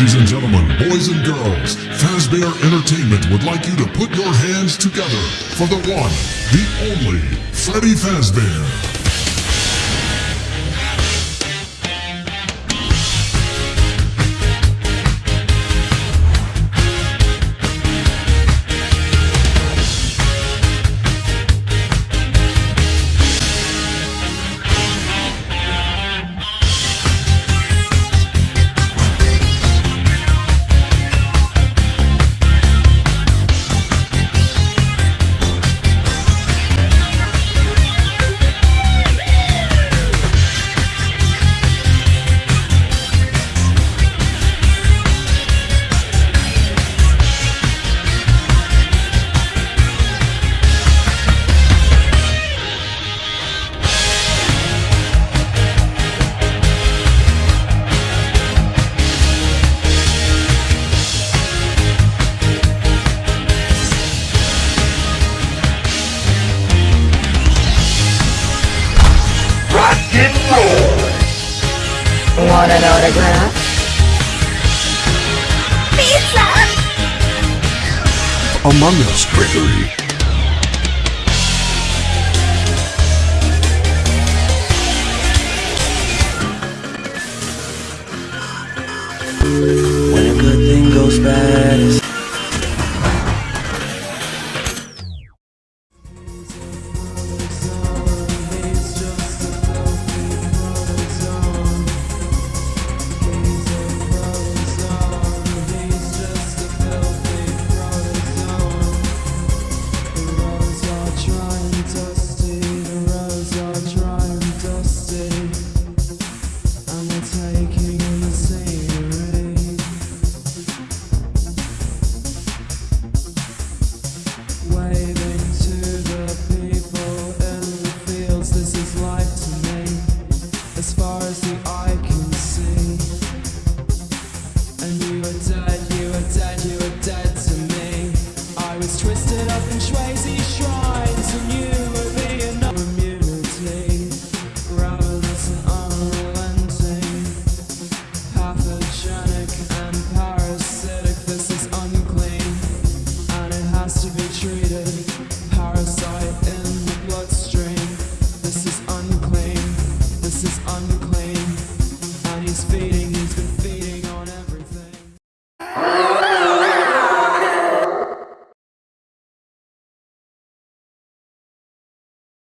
Ladies and gentlemen, boys and girls, Fazbear Entertainment would like you to put your hands together for the one, the only, Freddy Fazbear. Want an autograph? Pizza! Among Us Gregory. When a good thing goes bad,